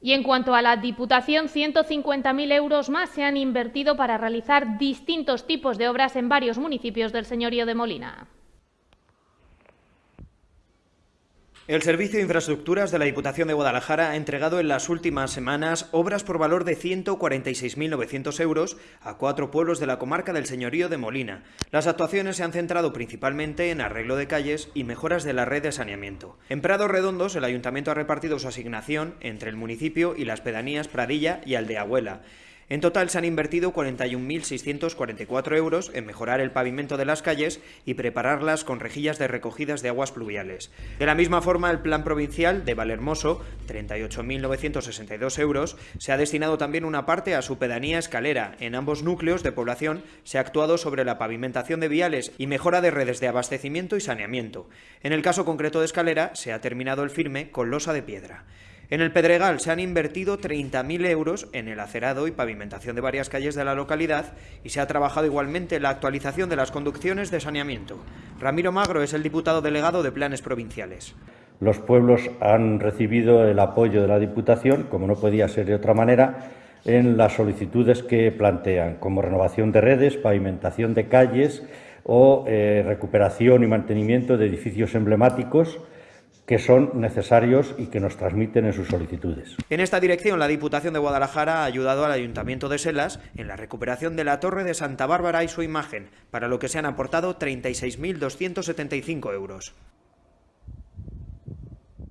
Y en cuanto a la Diputación, 150.000 euros más se han invertido para realizar distintos tipos de obras en varios municipios del señorío de Molina. El Servicio de Infraestructuras de la Diputación de Guadalajara ha entregado en las últimas semanas obras por valor de 146.900 euros a cuatro pueblos de la comarca del Señorío de Molina. Las actuaciones se han centrado principalmente en arreglo de calles y mejoras de la red de saneamiento. En Prados Redondos, el Ayuntamiento ha repartido su asignación entre el municipio y las pedanías Pradilla y Aldeabuela. En total se han invertido 41.644 euros en mejorar el pavimento de las calles y prepararlas con rejillas de recogidas de aguas pluviales. De la misma forma, el plan provincial de Valermoso, 38.962 euros, se ha destinado también una parte a su pedanía escalera. En ambos núcleos de población se ha actuado sobre la pavimentación de viales y mejora de redes de abastecimiento y saneamiento. En el caso concreto de escalera, se ha terminado el firme con losa de piedra. En el Pedregal se han invertido 30.000 euros en el acerado y pavimentación de varias calles de la localidad y se ha trabajado igualmente en la actualización de las conducciones de saneamiento. Ramiro Magro es el diputado delegado de Planes Provinciales. Los pueblos han recibido el apoyo de la Diputación, como no podía ser de otra manera, en las solicitudes que plantean, como renovación de redes, pavimentación de calles o eh, recuperación y mantenimiento de edificios emblemáticos, que son necesarios y que nos transmiten en sus solicitudes. En esta dirección, la Diputación de Guadalajara ha ayudado al Ayuntamiento de Selas en la recuperación de la Torre de Santa Bárbara y su imagen, para lo que se han aportado 36.275 euros.